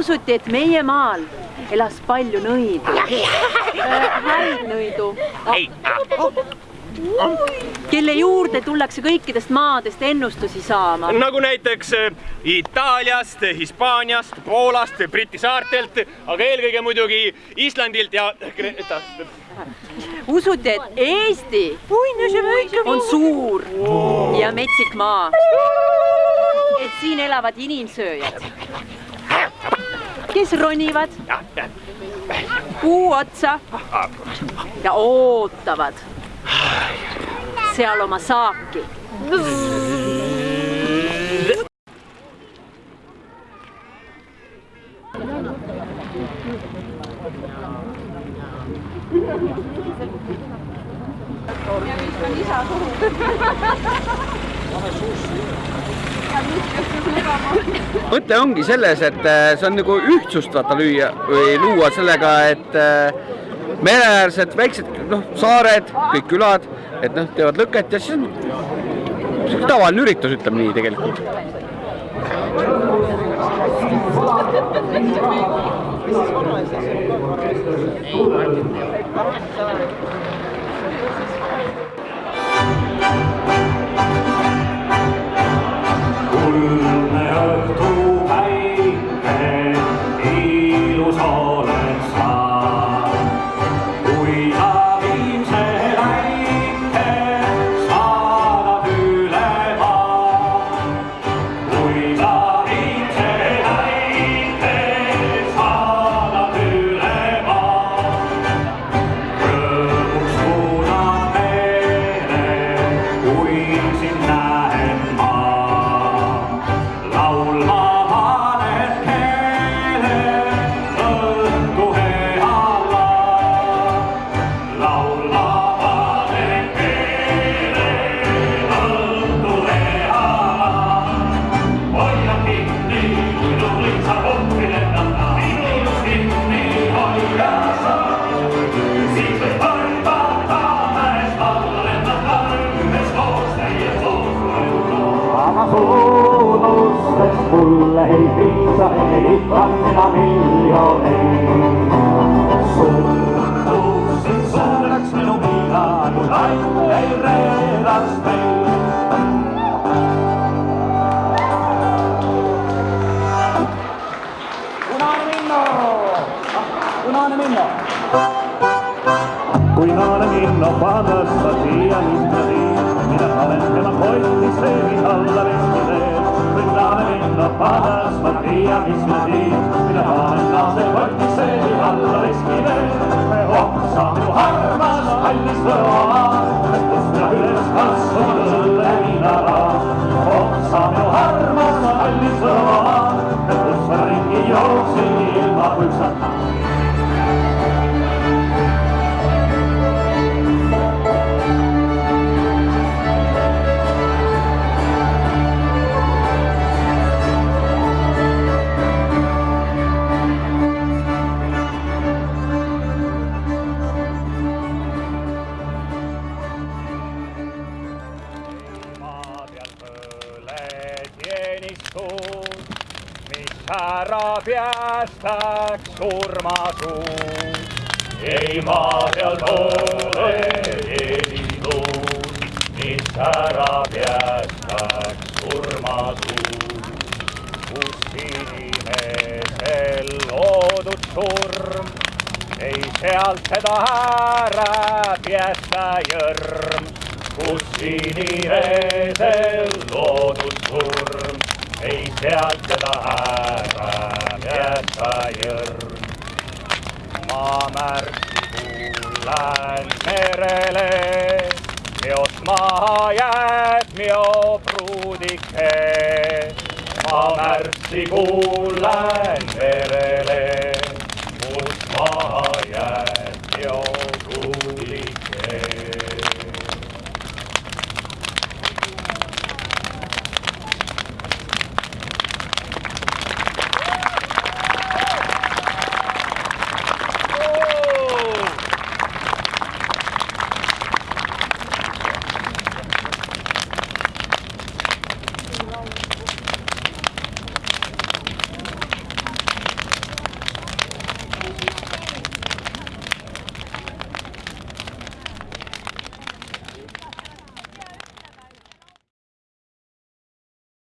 usuti, et meie maal elas palju nõidu äh,, häid nõidu, kelle juurde tullakse kõikidest maadest ennustusi saama. nagu näiteks äh, Itaaliast, Hispaaniast, Poolast, Briti saartelt, aga eelkõige muidugi Islandilt ja Kreeta. usuti, et Eesti on suur ja metsik maa. et siin elavad inimsööjad, kes ronivad? Kuu otsa. Ja ootavad. Seal oma saaki. mõte ongi selles, et äh, see on nagu ühtsust vaata lüüa või luua sellega, et äh, mereäärsed väiksed noh, saared, kõik külad, et noh, teevad lõket ja siis on sihuke tavaline üritus, ütleme nii tegelikult. kuldne suunusseks mulle ei piisa, ei itkanneta miljooneen. Suunusseks oleks minu ei reedas meil. Punainen niin Minno! Punainen Minno! Punainen Minno, panasta tiedä, mistä. allen wenn man heute sehen wie alle wissen wir sind alle in der Pfad, das Maria ist mit dir, in der teenistus, mis ära päästaks surmasuus. ei maa peal pole teenistus, mis ära päästaks surmasuus. kus inimesel loodud surm, ei sealt seda ära päästa jõrm kus inimesel loodud surm, ei sealt seda ära jäta jõrm. maamärki kuulen merele, seost maha jääb mio pruudike. maamärksi kuulen merele.